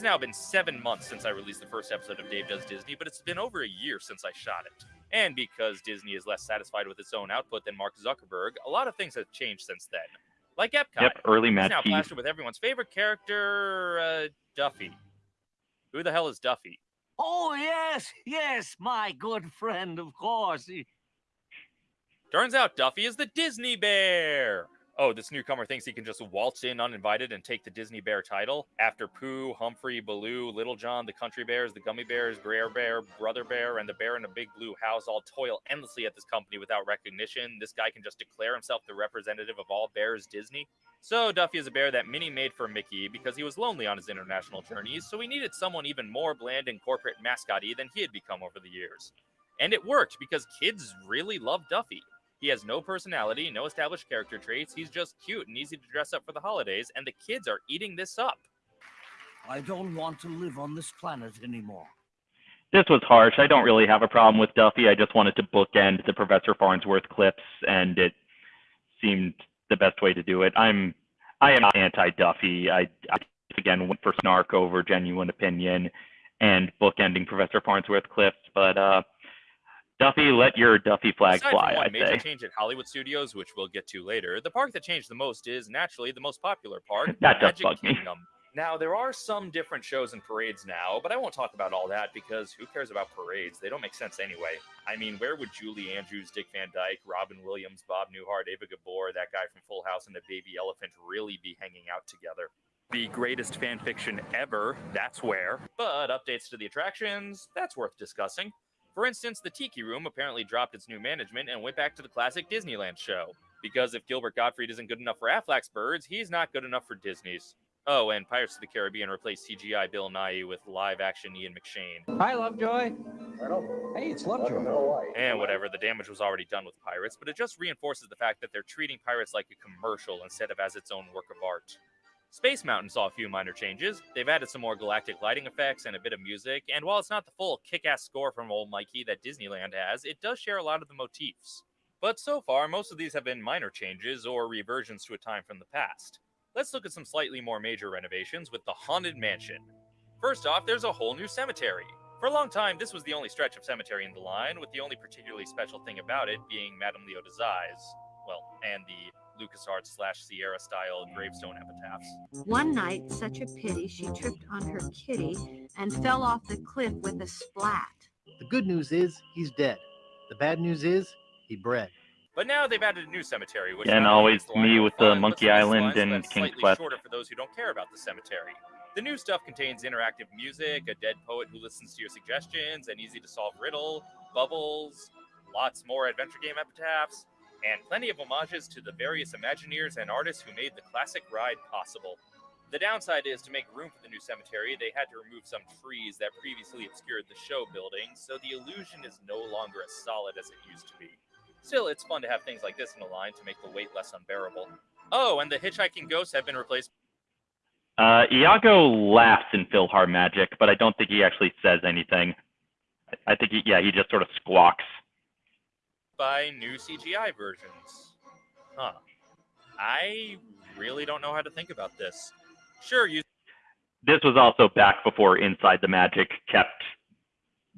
has now been seven months since I released the first episode of Dave Does Disney, but it's been over a year since I shot it. And because Disney is less satisfied with its own output than Mark Zuckerberg, a lot of things have changed since then. Like Epcot. Yep, early He's Matt now Keys. plastered with everyone's favorite character, uh, Duffy. Who the hell is Duffy? Oh, yes, yes, my good friend, of course. He- Turns out Duffy is the Disney Bear. Oh, this newcomer thinks he can just waltz in uninvited and take the Disney Bear title after Pooh, Humphrey, Baloo, Little John, the Country Bears, the Gummy Bears, Brer Bear, Brother Bear, and the Bear in a Big Blue House all toil endlessly at this company without recognition. This guy can just declare himself the representative of all bears Disney. So Duffy is a bear that Minnie made for Mickey because he was lonely on his international journeys, so he needed someone even more bland and corporate mascotty than he had become over the years. And it worked because kids really love Duffy. He has no personality, no established character traits. He's just cute and easy to dress up for the holidays, and the kids are eating this up. I don't want to live on this planet anymore. This was harsh. I don't really have a problem with Duffy. I just wanted to bookend the Professor Farnsworth clips, and it seemed the best way to do it. I'm I am anti-Duffy. I, I again went for snark over genuine opinion and bookending Professor Farnsworth clips, but uh, Duffy, let your Duffy flag Aside fly. from one major change at Hollywood Studios, which we'll get to later, the park that changed the most is naturally the most popular park, That does Magic bug me. Now there are some different shows and parades now, but I won't talk about all that because who cares about parades? They don't make sense anyway. I mean, where would Julie Andrews, Dick Van Dyke, Robin Williams, Bob Newhart, Eva Gabor, that guy from Full House, and the baby elephant really be hanging out together? The greatest fan fiction ever, that's where. But updates to the attractions, that's worth discussing. For instance, the Tiki Room apparently dropped its new management and went back to the classic Disneyland show. Because if Gilbert Gottfried isn't good enough for Aflac's birds, he's not good enough for Disney's. Oh, and Pirates of the Caribbean replaced CGI Bill Nye with live action Ian McShane. Hi, Lovejoy. Hey, it's Lovejoy. And whatever, the damage was already done with Pirates, but it just reinforces the fact that they're treating Pirates like a commercial instead of as its own work of art. Space Mountain saw a few minor changes. They've added some more galactic lighting effects and a bit of music, and while it's not the full kick ass score from old Mikey that Disneyland has, it does share a lot of the motifs. But so far, most of these have been minor changes or reversions to a time from the past. Let's look at some slightly more major renovations with the Haunted Mansion. First off, there's a whole new cemetery. For a long time, this was the only stretch of cemetery in the line, with the only particularly special thing about it being Madame Leota's eyes. Well, and the LucasArts slash Sierra style gravestone epitaphs. One night, such a pity, she tripped on her kitty and fell off the cliff with a splat. The good news is he's dead. The bad news is he bred. But now they've added a new cemetery, which And always makes the line me with the fun, Monkey some of these Island and left King's slightly Quest. shorter for those who don't care about the cemetery. The new stuff contains interactive music, a dead poet who listens to your suggestions, an easy to solve riddle, bubbles, lots more adventure game epitaphs, and plenty of homages to the various Imagineers and artists who made the classic ride possible. The downside is to make room for the new cemetery, they had to remove some trees that previously obscured the show building, so the illusion is no longer as solid as it used to be. Still, it's fun to have things like this in the line to make the wait less unbearable. Oh, and the hitchhiking ghosts have been replaced Uh, Iago laughs in PhilharMagic, but I don't think he actually says anything. I- think he, yeah, he just sort of squawks. By new CGI versions. Huh. I really don't know how to think about this. Sure, you This was also back before Inside the Magic kept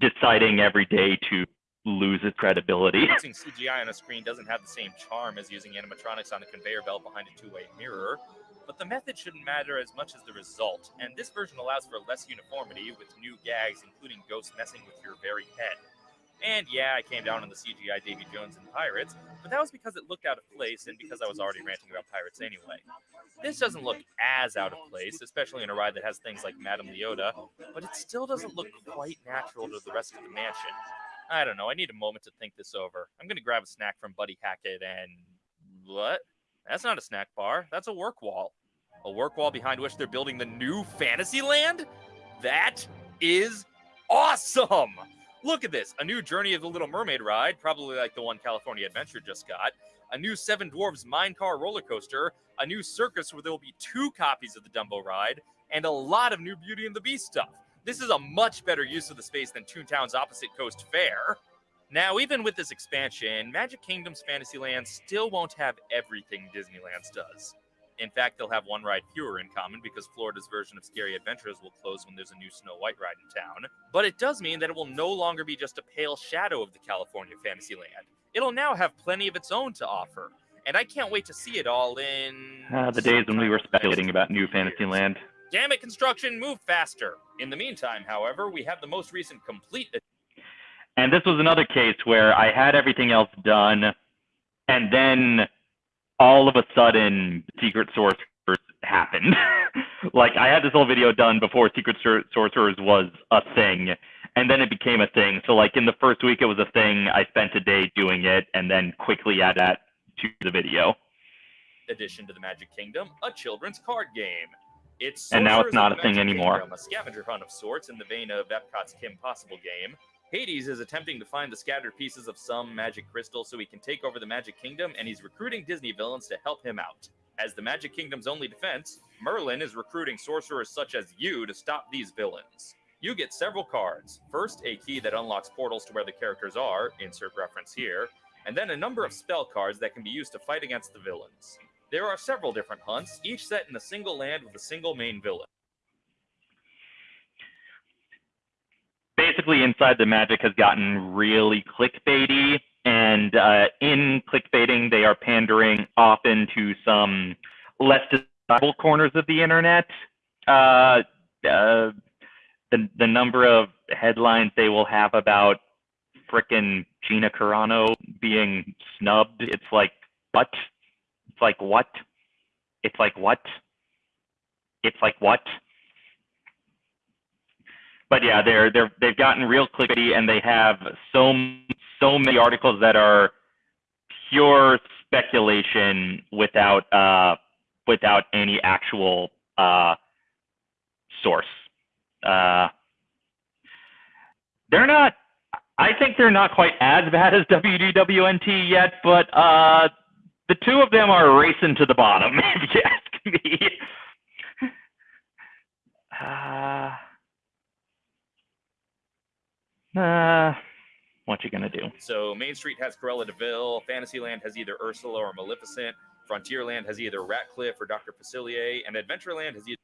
deciding every day to lose its credibility. using CGI on a screen doesn't have the same charm as using animatronics on a conveyor belt behind a two-way mirror, but the method shouldn't matter as much as the result, and this version allows for less uniformity with new gags, including ghosts messing with your very head. And yeah, I came down on the CGI Davy Jones and Pirates, but that was because it looked out of place and because I was already ranting about pirates anyway. This doesn't look as out of place, especially in a ride that has things like Madame Leota, but it still doesn't look quite natural to the rest of the mansion. I don't know. I need a moment to think this over. I'm gonna grab a snack from Buddy Hackett and what? That's not a snack bar. That's a work wall. A work wall behind which they're building the new Fantasyland? That is awesome! Look at this. A new Journey of the Little Mermaid ride, probably like the one California Adventure just got. A new Seven Dwarfs Mine Car roller coaster. A new circus where there will be two copies of the Dumbo ride. And a lot of new Beauty and the Beast stuff. This is a much better use of the space than Toontown's opposite coast fair. Now, even with this expansion, Magic Kingdom's Fantasyland still won't have everything Disneyland's does. In fact, they'll have one ride fewer in common because Florida's version of Scary Adventures will close when there's a new Snow White ride in town. But it does mean that it will no longer be just a pale shadow of the California Fantasyland. It'll now have plenty of its own to offer. And I can't wait to see it all in. Uh, the days when we were speculating about new. Fantasyland. Damn it, construction, move faster. In the meantime, however, we have the most recent complete And this was another case where I had everything else done, and then all of a sudden, Secret Sorcerers happened. like, I had this whole video done before Secret Sor- Sorcerers was a thing, and then it became a thing. So, like, in the first week, it was a thing. I spent a day doing it, and then quickly add that to the video. addition to the Magic Kingdom, a children's card game. It's And now it's not a thing anymore. Kingdom, a scavenger hunt of sorts in the vein of Epcot's Kim Possible game. Hades is attempting to find the scattered pieces of some magic crystal so he can take over the Magic Kingdom, and he's recruiting Disney villains to help him out. As the Magic Kingdom's only defense, Merlin is recruiting sorcerers such as you to stop these villains. You get several cards. First, a key that unlocks portals to where the characters are, insert reference here, and then a number of spell cards that can be used to fight against the villains. There are several different hunts, each set in a single land with a single main villain. Basically inside the magic has gotten really clickbaity and uh, in clickbaiting they are pandering often to some less desirable corners of the internet. Uh, uh, the, the number of headlines they will have about frickin' Gina Carano being snubbed it's like what? It's like what? It's like what? It's like what but yeah, they're they're they've gotten real clickbait, and they have so so many articles that are pure speculation without uh, without any actual uh, source. Uh, they're not. I think they're not quite as bad as WDWNT yet, but uh, the two of them are racing to the bottom, if you ask me. Uh, what you gonna do? So Main Street has Cruella de Vil, Fantasyland has either Ursula or Maleficent, Frontierland has either Ratcliffe or Dr. Facilier, and Adventureland has either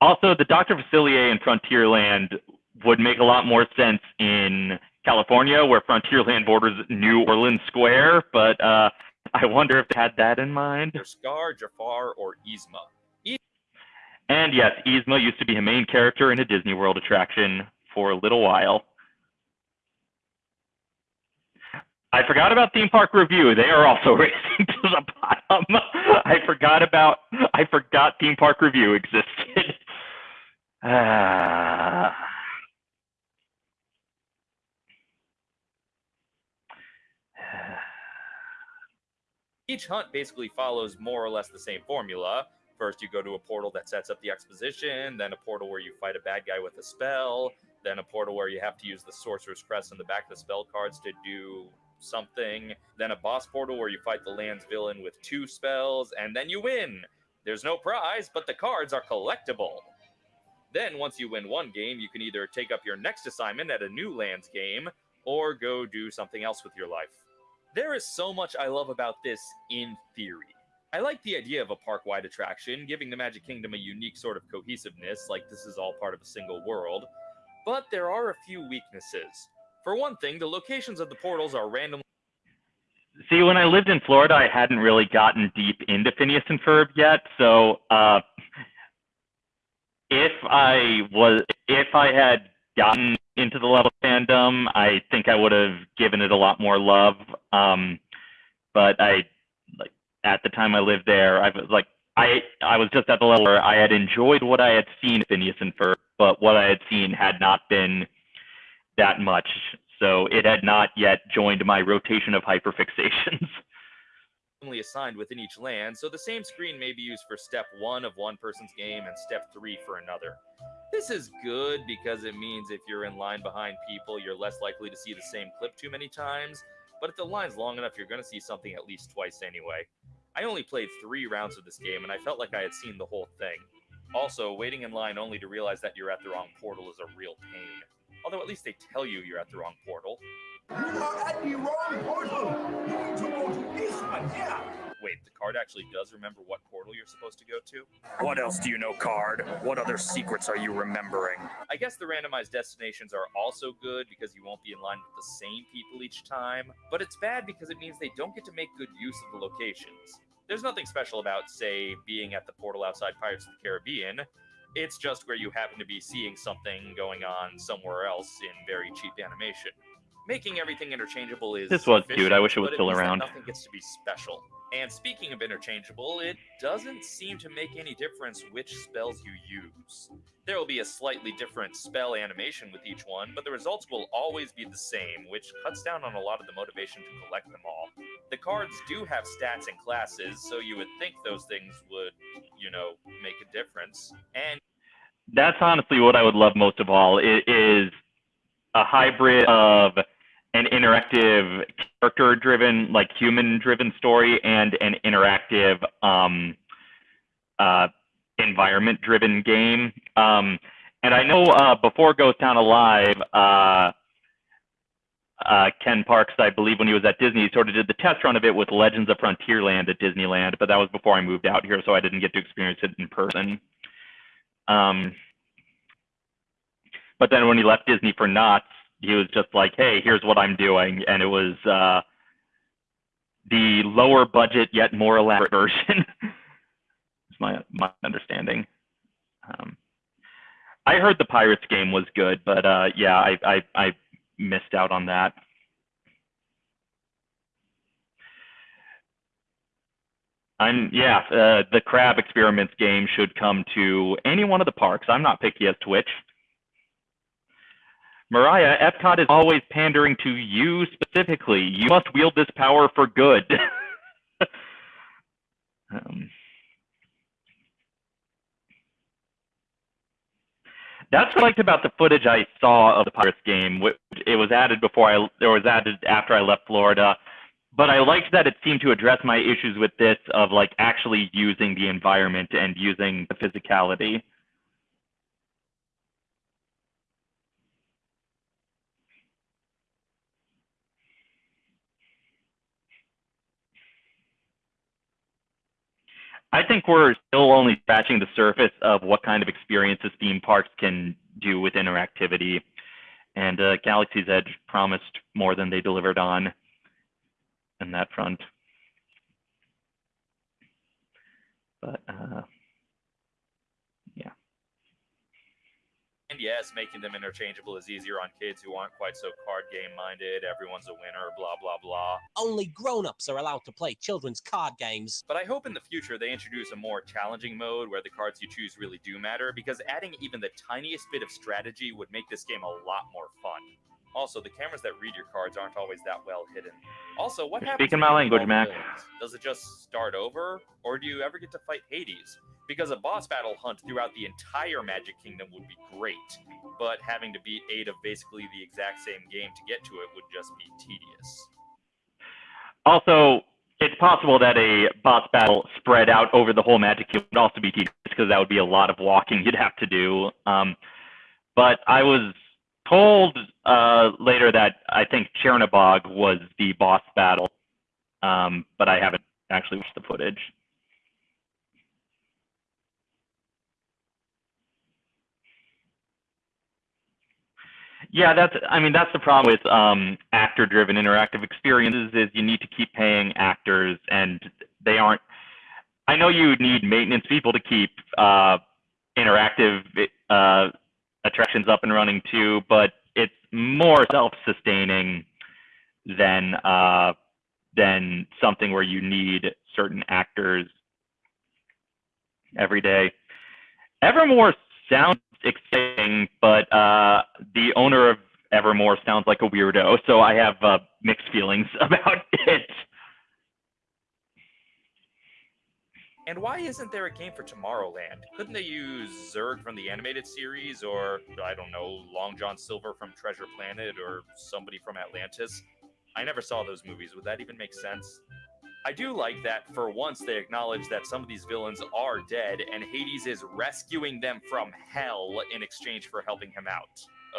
Also, the Dr. Facilier and Frontierland would make a lot more sense in California, where Frontierland borders New Orleans Square. But uh, I wonder if they had that in mind. Scar, Jafar, or Yzma. And yes, Yzma used to be a main character in a Disney World attraction for a little while. I forgot about Theme Park Review. They are also racing to the bottom. I forgot about I forgot Theme Park Review existed. Each hunt basically follows more or less the same formula. First, you go to a portal that sets up the exposition, then a portal where you fight a bad guy with a spell, then a portal where you have to use the Sorcerer's Crest on the back of the spell cards to do something, then a boss portal where you fight the land's villain with two spells, and then you win. There's no prize, but the cards are collectible. Then, once you win one game, you can either take up your next assignment at a new lands game or go do something else with your life. There is so much I love about this in theory. I like the idea of a park wide attraction, giving the Magic Kingdom a unique sort of cohesiveness, like this is all part of a single world. But there are a few weaknesses. For one thing, the locations of the portals are randomly See, when I lived in Florida, I hadn't really gotten deep into Phineas and Ferb yet. So, uh, if I was, if I had gotten into the level fandom, I think I would have given it a lot more love. Um, but I, like, at the time I lived there, I was like, I, I was just at the level where I had enjoyed what I had seen in Phineas and Ferb, but what I had seen had not been that much. So it had not yet joined my rotation of hyperfixations. Only assigned within each land, so the same screen may be used for step one of one person's game and step three for another. This is good because it means if you're in line behind people, you're less likely to see the same clip too many times, but if the line's long enough, you're going to see something at least twice anyway. I only played three rounds of this game, and I felt like I had seen the whole thing. Also, waiting in line only to realize that you're at the wrong portal is a real pain. Although at least they tell you you're at the wrong portal. You are at the wrong portal. You need to go to this one here. wait, the card actually does remember what portal you're supposed to go to? What else do you know, Card? What other secrets are you remembering? I guess the randomized destinations are also good because you won't be in line with the same people each time, but it's bad because it means they don't get to make good use of the locations. There's nothing special about, say, being at the portal outside Pirates of the Caribbean. It's just where you happen to be seeing something going on somewhere else in very cheap animation. Making everything interchangeable is This was cute. I wish it was still around. Nothing gets to be special. And speaking of interchangeable, it doesn't seem to make any difference which spells you use. There will be a slightly different spell animation with each one, but the results will always be the same, which cuts down on a lot of the motivation to collect them all. The cards do have stats and classes, so you would think those things would, you know, make a difference. And That's honestly what I would love most of all. It is a hybrid of an interactive character driven like human driven story and an interactive um, uh, environment driven game. Um, and i know uh, before ghost town alive uh, uh, ken parks i believe when he was at disney he sort of did the test run of it with legends of frontierland at disneyland but that was before i moved out here so i didn't get to experience it in person. Um, but then when he left disney for Knott's he was just like, "Hey, here's what I'm doing," and it was uh, the lower budget yet more elaborate version. It's my my understanding. Um, I heard the Pirates game was good, but uh, yeah, I, I I missed out on that. I'm yeah, uh, the crab experiments game should come to any one of the parks. I'm not picky as to which. Mariah, Epcot is always pandering to you specifically. You must wield this power for good. um, that's what I liked about the footage I saw of the Pirates game. It was added before I, or was added after I left Florida. But I liked that it seemed to address my issues with this of like actually using the environment and using the physicality. I think we're still only scratching the surface of what kind of experiences theme parks can do with interactivity. And uh, Galaxy's Edge promised more than they delivered on in that front. But uh, yeah. And yes, making them interchangeable is easier on kids who aren't quite so card game minded. Everyone's a winner, blah, blah, blah. Only grown-ups are allowed to play children's card games. But I hope in the future they introduce a more challenging mode where the cards you choose really do matter, because adding even the tiniest bit of strategy would make this game a lot more fun. Also, the cameras that read your cards aren't always that well hidden. Also, what You're happens? speaking my language, all Mac. Does it just start over, or do you ever get to fight Hades? Because a boss battle hunt throughout the entire Magic Kingdom would be great, but having to beat eight of basically the exact same game to get to it would just be tedious. Also, it's possible that a boss battle spread out over the whole Magic Kingdom would also be tedious because that would be a lot of walking you'd have to do. Um, but I was told uh, later that I think Chernobog was the boss battle, um, but I haven't actually watched the footage. Yeah, that's. I mean, that's the problem with um, actor-driven interactive experiences is you need to keep paying actors, and they aren't. I know you need maintenance people to keep uh, interactive uh, attractions up and running too, but it's more self-sustaining than uh, than something where you need certain actors every day. Evermore sounds exciting, but uh, the owner of Evermore sounds like a weirdo, so I have uh, mixed feelings about it. And why isn't there a game for Tomorrowland? Couldn't they use Zurg from the animated series, or I don't know, Long John Silver from Treasure Planet, or somebody from Atlantis? I never saw those movies. Would that even make sense? I do like that for once they acknowledge that some of these villains are dead, and Hades is rescuing them from hell in exchange for helping him out.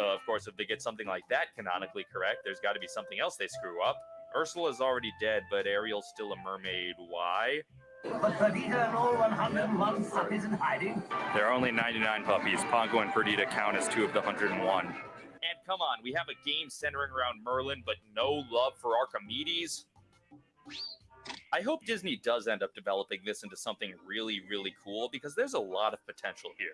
Uh, of course, if they get something like that canonically correct, there's got to be something else they screw up. Ursula's already dead, but Ariel's still a mermaid. Why? But Perdita and all 101 puppies in hiding. There are only 99 puppies. Pongo and Perdita count as two of the 101. And come on, we have a game centering around Merlin, but no love for Archimedes? I hope Disney does end up developing this into something really, really cool because there's a lot of potential here.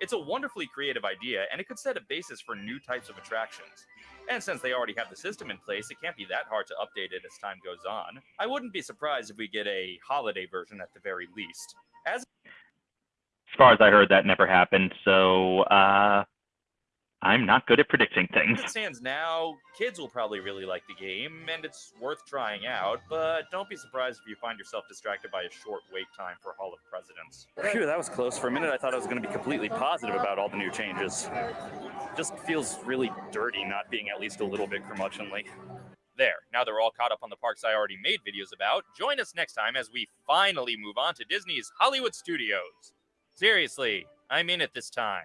It's a wonderfully creative idea, and it could set a basis for new types of attractions. And since they already have the system in place, it can't be that hard to update it as time goes on. I wouldn't be surprised if we get a holiday version at the very least. As As far as I heard, that never happened. So uh, I'm not good at predicting things. it stands now, kids will probably really like the game, and it's worth trying out, but don't be surprised if you find yourself distracted by a short wait time for Hall of Presidents. Phew, that was close. For a minute, I thought I was going to be completely positive about all the new changes. Just feels really dirty not being at least a little bit curmudgeonly. There, now that we're all caught up on the parks I already made videos about, join us next time as we finally move on to Disney's Hollywood Studios. Seriously, I mean it this time.